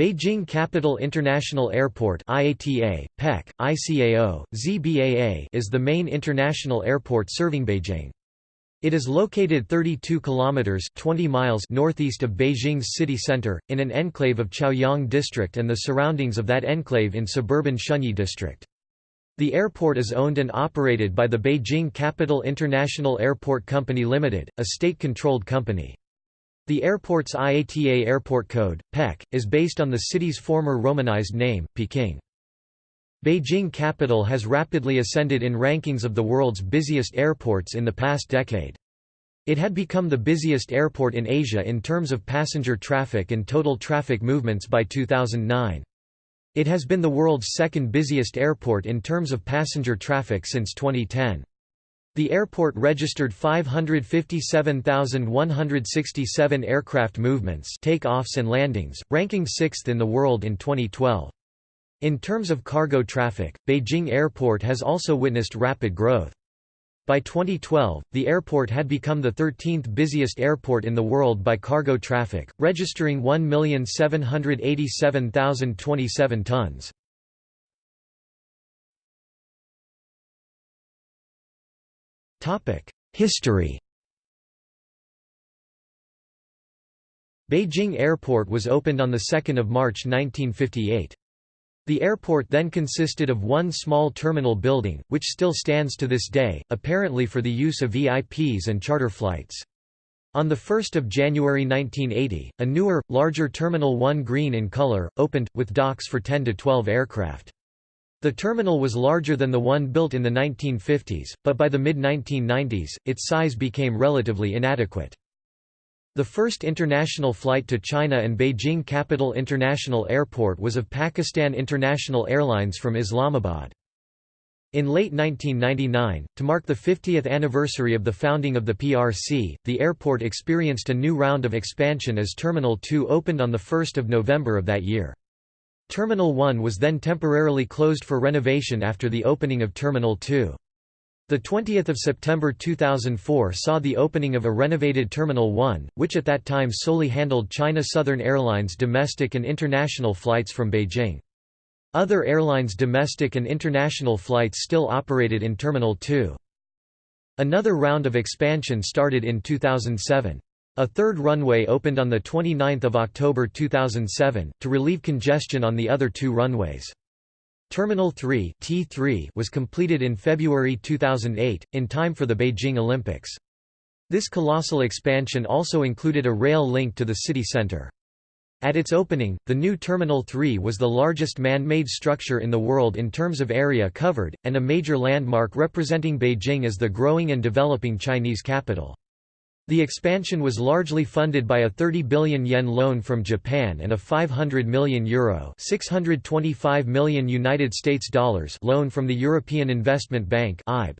Beijing Capital International Airport IATA, PEK, ICAO, ZBAA is the main international airport serving Beijing. It is located 32 kilometers 20 miles northeast of Beijing's city center in an enclave of Chaoyang district and the surroundings of that enclave in suburban Shunyi district. The airport is owned and operated by the Beijing Capital International Airport Company Limited, a state-controlled company. The airport's IATA airport code, PEK, is based on the city's former Romanized name, Peking. Beijing Capital has rapidly ascended in rankings of the world's busiest airports in the past decade. It had become the busiest airport in Asia in terms of passenger traffic and total traffic movements by 2009. It has been the world's second busiest airport in terms of passenger traffic since 2010. The airport registered 557,167 aircraft movements takeoffs and landings, ranking sixth in the world in 2012. In terms of cargo traffic, Beijing Airport has also witnessed rapid growth. By 2012, the airport had become the 13th busiest airport in the world by cargo traffic, registering 1,787,027 tons. History Beijing Airport was opened on 2 March 1958. The airport then consisted of one small terminal building, which still stands to this day, apparently for the use of VIPs and charter flights. On 1 January 1980, a newer, larger Terminal 1 green in color, opened, with docks for 10 to 12 aircraft. The terminal was larger than the one built in the 1950s, but by the mid-1990s, its size became relatively inadequate. The first international flight to China and Beijing Capital International Airport was of Pakistan International Airlines from Islamabad. In late 1999, to mark the 50th anniversary of the founding of the PRC, the airport experienced a new round of expansion as Terminal 2 opened on 1 November of that year. Terminal 1 was then temporarily closed for renovation after the opening of Terminal 2. The 20th of September 2004 saw the opening of a renovated Terminal 1, which at that time solely handled China Southern Airlines domestic and international flights from Beijing. Other airlines' domestic and international flights still operated in Terminal 2. Another round of expansion started in 2007. A third runway opened on 29 October 2007, to relieve congestion on the other two runways. Terminal 3 T3 was completed in February 2008, in time for the Beijing Olympics. This colossal expansion also included a rail link to the city center. At its opening, the new Terminal 3 was the largest man-made structure in the world in terms of area covered, and a major landmark representing Beijing as the growing and developing Chinese capital. The expansion was largely funded by a 30 billion yen loan from Japan and a 500 million euro, 625 million United States dollars loan from the European Investment Bank (EIB).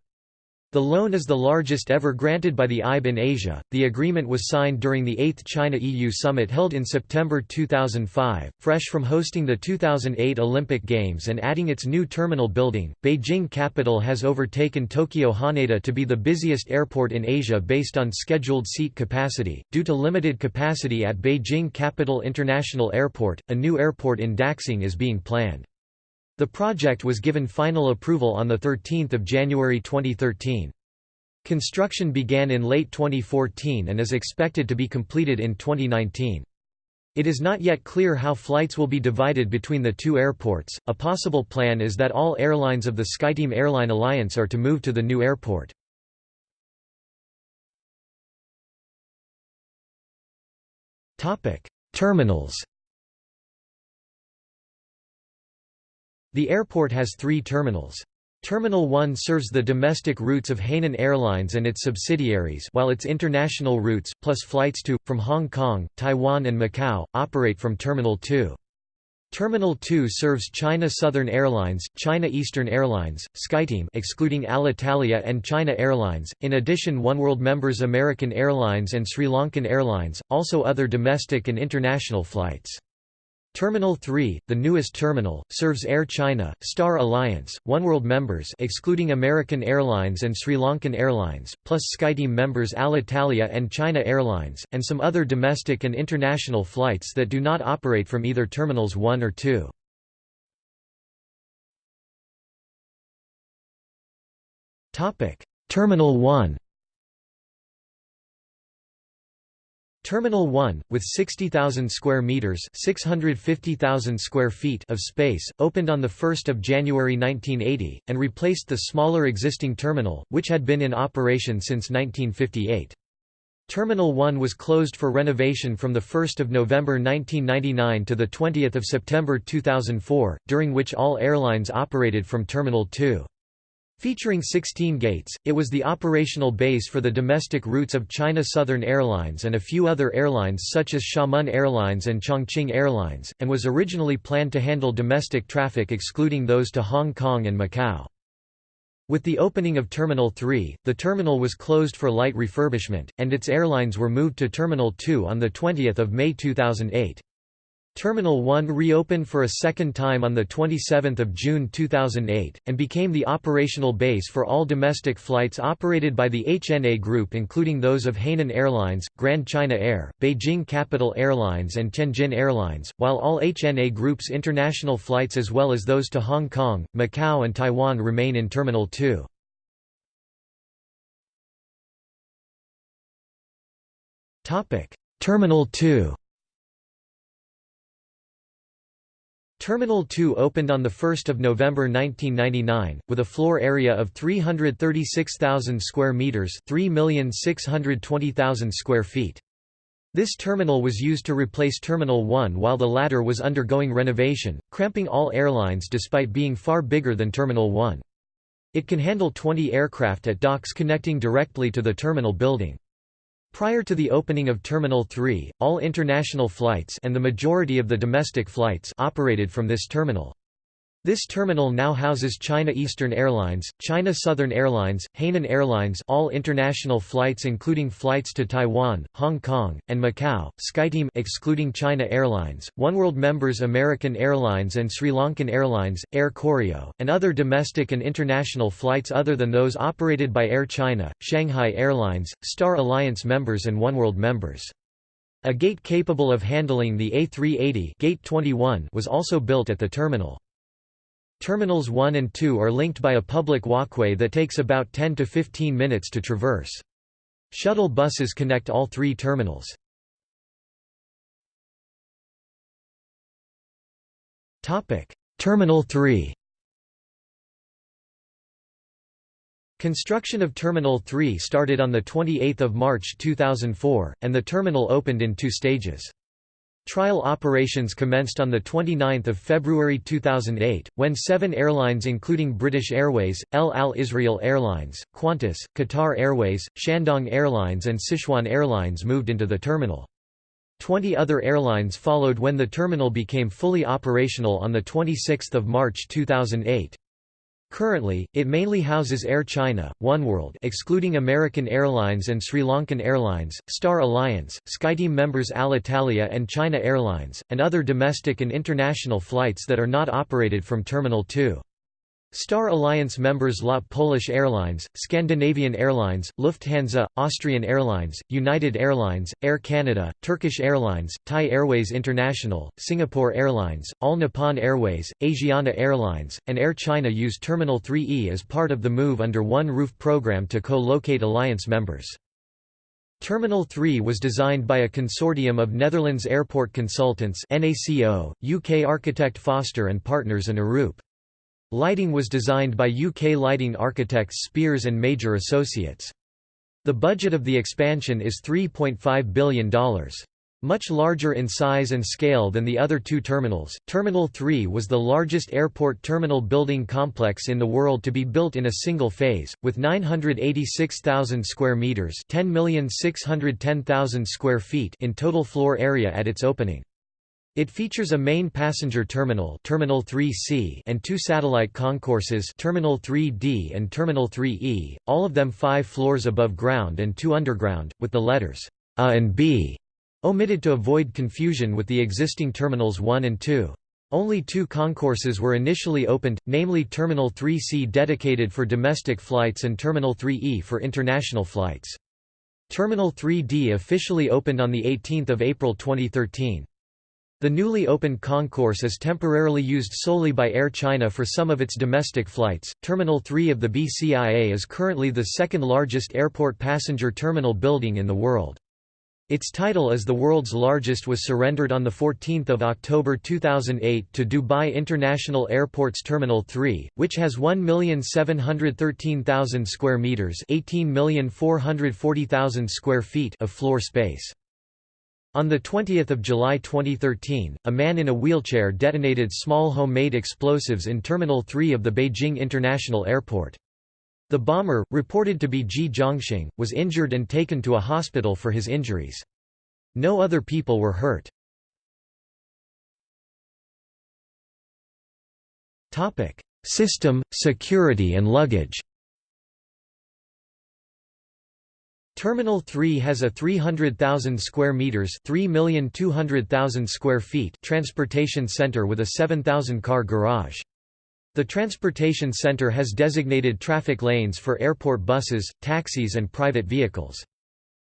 The loan is the largest ever granted by the EIB in Asia. The agreement was signed during the 8th China EU summit held in September 2005. Fresh from hosting the 2008 Olympic Games and adding its new terminal building, Beijing Capital has overtaken Tokyo Haneda to be the busiest airport in Asia based on scheduled seat capacity. Due to limited capacity at Beijing Capital International Airport, a new airport in Daxing is being planned. The project was given final approval on 13 January 2013. Construction began in late 2014 and is expected to be completed in 2019. It is not yet clear how flights will be divided between the two airports. A possible plan is that all airlines of the SkyTeam Airline Alliance are to move to the new airport. Topic: Terminals. The airport has three terminals. Terminal 1 serves the domestic routes of Hainan Airlines and its subsidiaries while its international routes, plus flights to, from Hong Kong, Taiwan and Macau, operate from Terminal 2. Terminal 2 serves China Southern Airlines, China Eastern Airlines, SkyTeam excluding Alitalia and China Airlines, in addition Oneworld members American Airlines and Sri Lankan Airlines, also other domestic and international flights. Terminal 3, the newest terminal, serves Air China, Star Alliance, Oneworld members excluding American Airlines and Sri Lankan Airlines, plus SkyTeam members Alitalia and China Airlines, and some other domestic and international flights that do not operate from either Terminals 1 or 2. Terminal 1 Terminal 1, with 60,000 square meters (650,000 square feet) of space, opened on the 1st of January 1980 and replaced the smaller existing terminal, which had been in operation since 1958. Terminal 1 was closed for renovation from 1 November 1999 to 20 September 2004, during which all airlines operated from Terminal 2. Featuring 16 gates, it was the operational base for the domestic routes of China Southern Airlines and a few other airlines such as Xiamen Airlines and Chongqing Airlines, and was originally planned to handle domestic traffic excluding those to Hong Kong and Macau. With the opening of Terminal 3, the terminal was closed for light refurbishment, and its airlines were moved to Terminal 2 on 20 May 2008. Terminal 1 reopened for a second time on 27 June 2008, and became the operational base for all domestic flights operated by the HNA Group including those of Hainan Airlines, Grand China Air, Beijing Capital Airlines and Tianjin Airlines, while all HNA Group's international flights as well as those to Hong Kong, Macau and Taiwan remain in Terminal 2. Terminal 2 Terminal 2 opened on 1 November 1999, with a floor area of 336,000 square metres 3,620,000 square feet. This terminal was used to replace Terminal 1 while the latter was undergoing renovation, cramping all airlines despite being far bigger than Terminal 1. It can handle 20 aircraft at docks connecting directly to the terminal building. Prior to the opening of Terminal 3, all international flights and the majority of the domestic flights operated from this terminal. This terminal now houses China Eastern Airlines, China Southern Airlines, Hainan Airlines all international flights including flights to Taiwan, Hong Kong, and Macau, SkyTeam excluding China Airlines, Oneworld members American Airlines and Sri Lankan Airlines, Air Koryo, and other domestic and international flights other than those operated by Air China, Shanghai Airlines, Star Alliance members and Oneworld members. A gate capable of handling the A380 gate 21 was also built at the terminal. Terminals 1 and 2 are linked by a public walkway that takes about 10 to 15 minutes to traverse. Shuttle buses connect all three terminals. Terminal 3 Construction of Terminal 3 started on 28 March 2004, and the terminal opened in two stages. Trial operations commenced on 29 February 2008, when seven airlines including British Airways, El Al Israel Airlines, Qantas, Qatar Airways, Shandong Airlines and Sichuan Airlines moved into the terminal. Twenty other airlines followed when the terminal became fully operational on 26 March 2008. Currently, it mainly houses Air China, Oneworld excluding American Airlines and Sri Lankan Airlines, Star Alliance, SkyTeam members Alitalia and China Airlines, and other domestic and international flights that are not operated from Terminal 2. Star Alliance members LOT Polish Airlines, Scandinavian Airlines, Lufthansa, Austrian Airlines, United Airlines, Air Canada, Turkish Airlines, Thai Airways International, Singapore Airlines, All Nippon Airways, Asiana Airlines, and Air China use Terminal 3E as part of the Move Under One Roof program to co-locate Alliance members. Terminal 3 was designed by a consortium of Netherlands Airport Consultants NACO, UK architect Foster and Partners and Arup. Lighting was designed by UK lighting architects Speirs and Major Associates. The budget of the expansion is $3.5 billion. Much larger in size and scale than the other two terminals, Terminal 3 was the largest airport terminal building complex in the world to be built in a single phase, with 986,000 square meters (10,610,000 square feet) in total floor area at its opening. It features a main passenger terminal Terminal 3C and two satellite concourses Terminal 3D and Terminal 3E, all of them five floors above ground and two underground, with the letters A and B Omitted to avoid confusion with the existing Terminals 1 and 2. Only two concourses were initially opened, namely Terminal 3C dedicated for domestic flights and Terminal 3E for international flights. Terminal 3D officially opened on 18 April 2013. The newly opened concourse is temporarily used solely by Air China for some of its domestic flights. Terminal 3 of the BCIA is currently the second largest airport passenger terminal building in the world. Its title as the world's largest was surrendered on 14 October 2008 to Dubai International Airport's Terminal 3, which has 1,713,000 square metres 18,440,000 square feet of floor space. On 20 July 2013, a man in a wheelchair detonated small homemade explosives in Terminal 3 of the Beijing International Airport. The bomber, reported to be Ji Zhongxing, was injured and taken to a hospital for his injuries. No other people were hurt. System, security and luggage Terminal 3 has a 300,000 square meters, 3,200,000 square feet transportation center with a 7,000 car garage. The transportation center has designated traffic lanes for airport buses, taxis and private vehicles.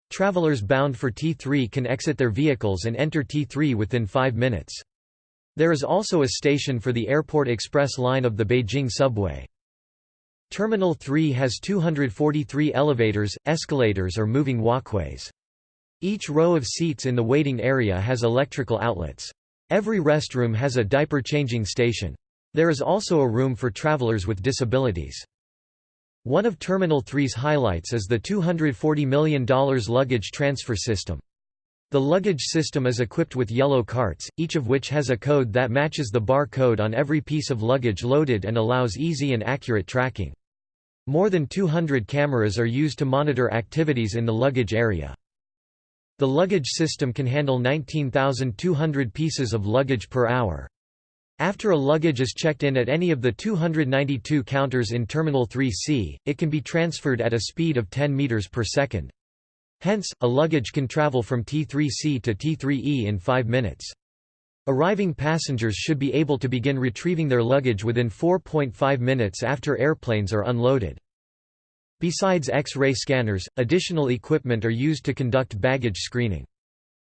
Travelers bound for T3 can exit their vehicles and enter T3 within five minutes. There is also a station for the Airport Express line of the Beijing subway. Terminal 3 has 243 elevators, escalators or moving walkways. Each row of seats in the waiting area has electrical outlets. Every restroom has a diaper changing station. There is also a room for travelers with disabilities. One of Terminal 3's highlights is the $240 million luggage transfer system. The luggage system is equipped with yellow carts, each of which has a code that matches the bar code on every piece of luggage loaded and allows easy and accurate tracking. More than 200 cameras are used to monitor activities in the luggage area. The luggage system can handle 19,200 pieces of luggage per hour. After a luggage is checked in at any of the 292 counters in Terminal 3C, it can be transferred at a speed of 10 meters per second. Hence, a luggage can travel from T3C to T3E in 5 minutes. Arriving passengers should be able to begin retrieving their luggage within 4.5 minutes after airplanes are unloaded. Besides X-ray scanners, additional equipment are used to conduct baggage screening.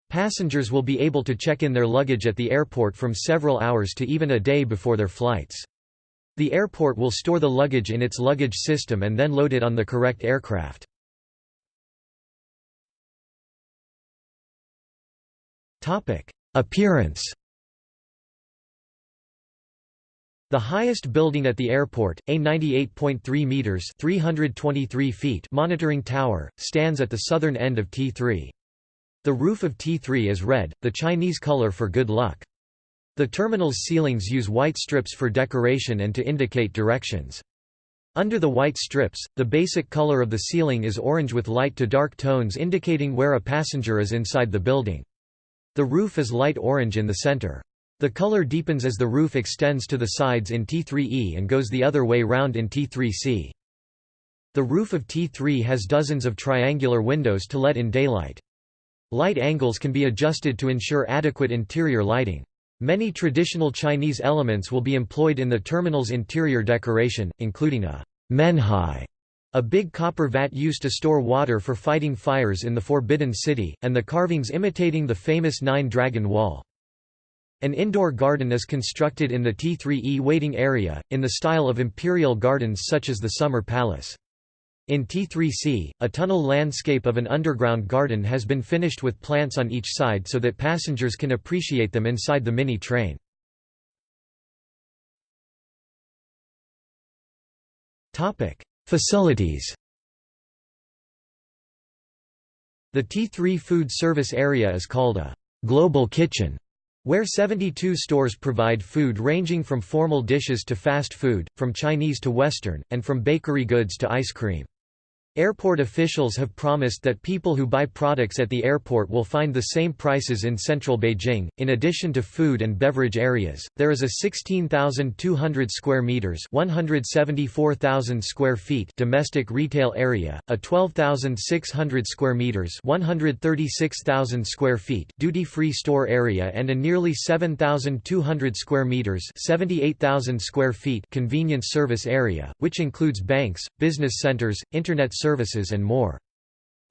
Passengers will be able to check in their luggage at the airport from several hours to even a day before their flights. The airport will store the luggage in its luggage system and then load it on the correct aircraft. Appearance The highest building at the airport, a 98.3 meters (323 feet) monitoring tower, stands at the southern end of T3. The roof of T3 is red, the Chinese color for good luck. The terminal's ceilings use white strips for decoration and to indicate directions. Under the white strips, the basic color of the ceiling is orange with light to dark tones indicating where a passenger is inside the building. The roof is light orange in the center. The color deepens as the roof extends to the sides in T3E and goes the other way round in T3C. The roof of T3 has dozens of triangular windows to let in daylight. Light angles can be adjusted to ensure adequate interior lighting. Many traditional Chinese elements will be employed in the terminal's interior decoration, including a menhai, a big copper vat used to store water for fighting fires in the Forbidden City, and the carvings imitating the famous Nine Dragon Wall. An indoor garden is constructed in the T3E waiting area, in the style of imperial gardens such as the Summer Palace. In T3C, a tunnel landscape of an underground garden has been finished with plants on each side so that passengers can appreciate them inside the mini train. Facilities The T3 food service area is called a «global kitchen» where 72 stores provide food ranging from formal dishes to fast food, from Chinese to Western, and from bakery goods to ice cream. Airport officials have promised that people who buy products at the airport will find the same prices in central Beijing. In addition to food and beverage areas, there is a 16,200 square meters (174,000 square feet) domestic retail area, a 12,600 square meters (136,000 square feet) duty-free store area and a nearly 7,200 square meters (78,000 square feet) convenience service area, which includes banks, business centers, internet services and more.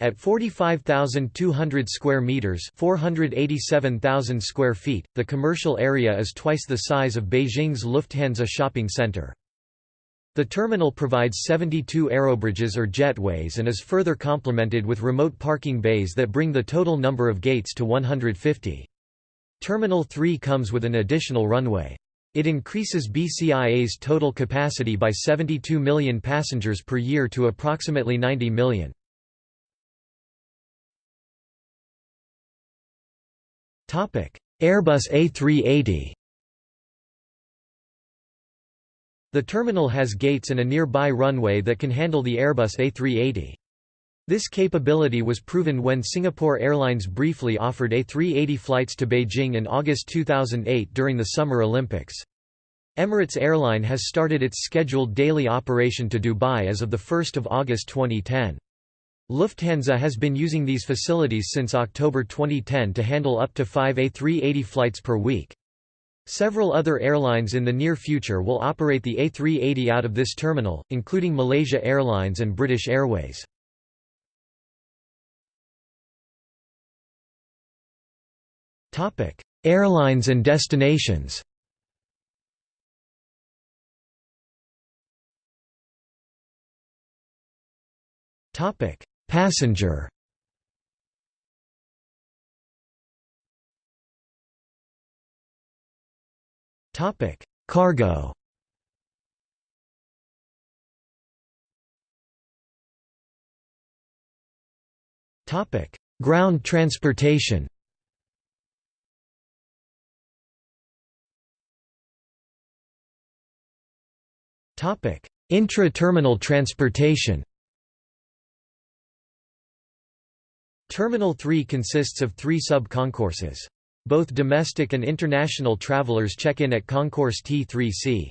At 45,200 square meters, 487,000 square feet, the commercial area is twice the size of Beijing's Lufthansa shopping center. The terminal provides 72 aerobridges or jetways and is further complemented with remote parking bays that bring the total number of gates to 150. Terminal 3 comes with an additional runway. It increases BCIA's total capacity by 72 million passengers per year to approximately 90 million. Airbus A380 The terminal has gates and a nearby runway that can handle the Airbus A380. This capability was proven when Singapore Airlines briefly offered A380 flights to Beijing in August 2008 during the Summer Olympics. Emirates Airline has started its scheduled daily operation to Dubai as of 1 August 2010. Lufthansa has been using these facilities since October 2010 to handle up to five A380 flights per week. Several other airlines in the near future will operate the A380 out of this terminal, including Malaysia Airlines and British Airways. Topic: Airlines and destinations. Topic: Passenger. Topic: Cargo. Topic: Ground transportation. Intra-terminal transportation Terminal 3 consists of three sub-concourses. Both domestic and international travelers check in at Concourse T3C.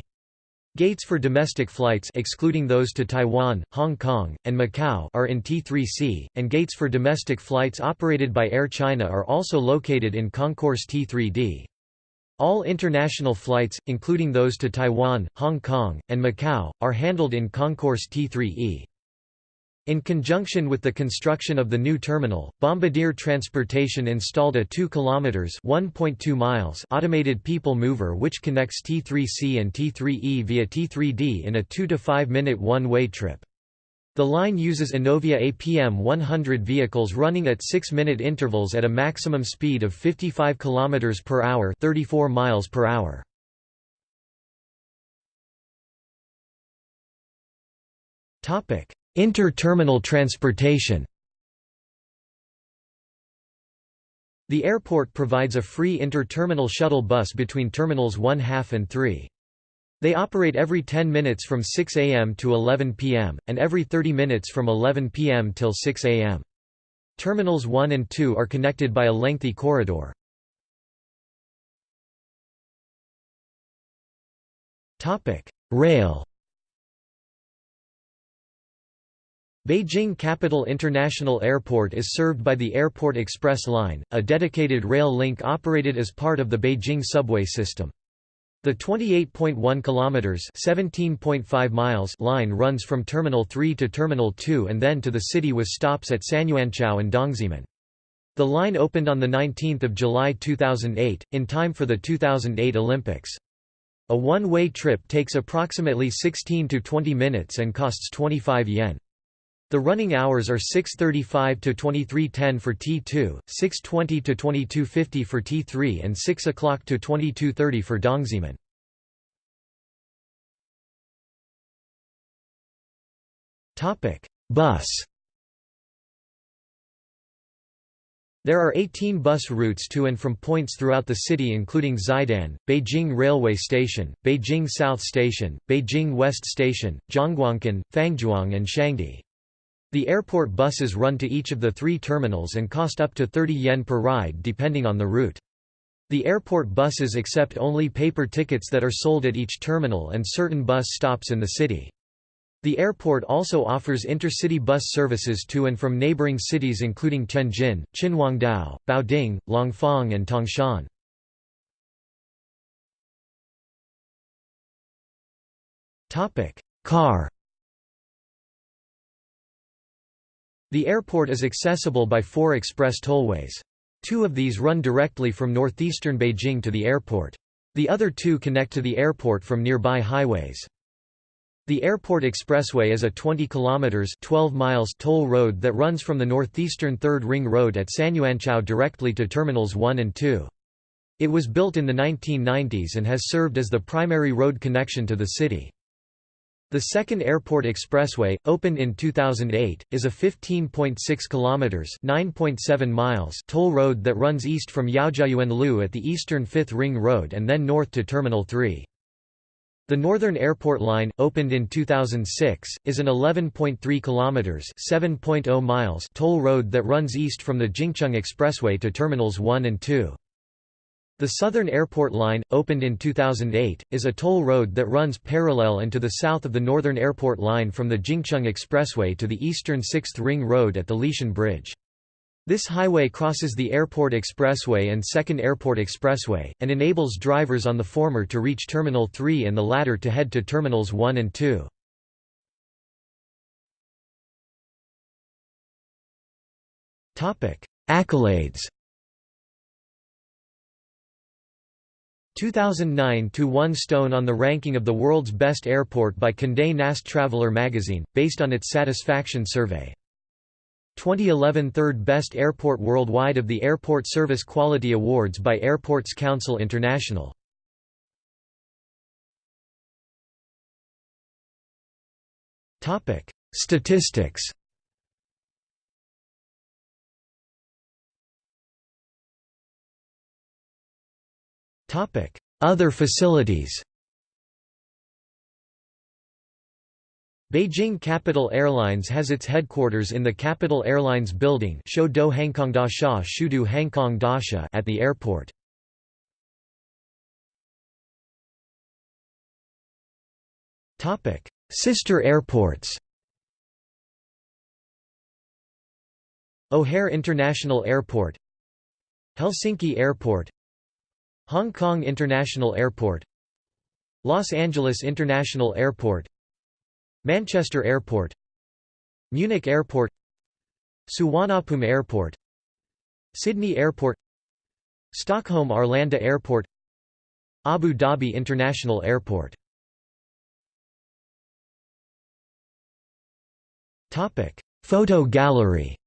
Gates for domestic flights excluding those to Taiwan, Hong Kong, and Macau are in T3C, and gates for domestic flights operated by Air China are also located in Concourse T3D. All international flights, including those to Taiwan, Hong Kong, and Macau, are handled in Concourse T3E. In conjunction with the construction of the new terminal, Bombardier Transportation installed a 2 km (1.2 miles) automated people mover which connects T3C and T3E via T3D in a 2 to 5 minute one-way trip. The line uses Innovia APM 100 vehicles running at 6-minute intervals at a maximum speed of 55 km per hour, 34 miles per hour. Topic: Inter-terminal transportation. The airport provides a free inter-terminal shuttle bus between terminals 1 half and 3. They operate every 10 minutes from 6 am to 11 pm, and every 30 minutes from 11 pm till 6 am. Terminals 1 and 2 are connected by a lengthy corridor. Rail Beijing Capital International Airport is served by the Airport Express Line, a dedicated rail link operated as part of the Beijing subway system. The 28.1 kilometers (17.5 miles) line runs from Terminal 3 to Terminal 2 and then to the city with stops at Sanyuanqiao and Dongzhimen. The line opened on 19 July 2008, in time for the 2008 Olympics. A one-way trip takes approximately 16 to 20 minutes and costs 25 yen. The running hours are 6.35 to 23.10 for T2, 6.20 to 22.50 for T3 and 6 o'clock to 22.30 for Dongzhimen. Bus There are 18 bus routes to and from points throughout the city including Xidan, Beijing Railway Station, Beijing South Station, Beijing West Station, Zhongguancun, Fangzhuang and Shangdi. The airport buses run to each of the three terminals and cost up to 30 yen per ride depending on the route. The airport buses accept only paper tickets that are sold at each terminal and certain bus stops in the city. The airport also offers intercity bus services to and from neighboring cities including Tianjin, Qinhuangdao, Baoding, Langfang and Tangshan. Car The airport is accessible by four express tollways. Two of these run directly from northeastern Beijing to the airport. The other two connect to the airport from nearby highways. The Airport Expressway is a 20 kilometers 12 miles toll road that runs from the northeastern 3rd Ring Road at Sanyuanqiao directly to terminals 1 and 2. It was built in the 1990s and has served as the primary road connection to the city. The second Airport Expressway, opened in 2008, is a 15.6 kilometers (9.7 miles) toll road that runs east from Yaojiayuan at the eastern 5th Ring Road and then north to Terminal 3. The Northern Airport Line, opened in 2006, is an 11.3 kilometers (7.0 miles) toll road that runs east from the Jingcheng Expressway to terminals 1 and 2. The Southern Airport Line, opened in 2008, is a toll road that runs parallel and to the south of the Northern Airport Line from the Jingcheng Expressway to the eastern 6th Ring Road at the Lishan Bridge. This highway crosses the Airport Expressway and Second Airport Expressway, and enables drivers on the former to reach Terminal 3 and the latter to head to Terminals 1 and 2. Accolades 2009 to 1 stone on the ranking of the world's best airport by Condé Nast Traveler magazine, based on its satisfaction survey. 2011 Third Best Airport Worldwide of the Airport Service Quality Awards by Airports Council International. Statistics Other facilities Beijing Capital Airlines has its headquarters in the Capital Airlines Building at the airport. Sister airports O'Hare International Airport Helsinki Airport Hong Kong International Airport Los Angeles International Airport Manchester Airport Munich Airport Suvarnabhumi Airport Sydney Airport Stockholm Arlanda Airport Abu Dhabi International Airport. Photo gallery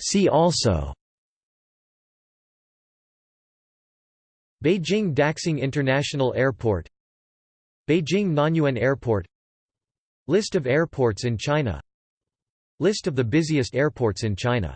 See also. Beijing Daxing International Airport. Beijing Nanyuan Airport. List of airports in China. List of the busiest airports in China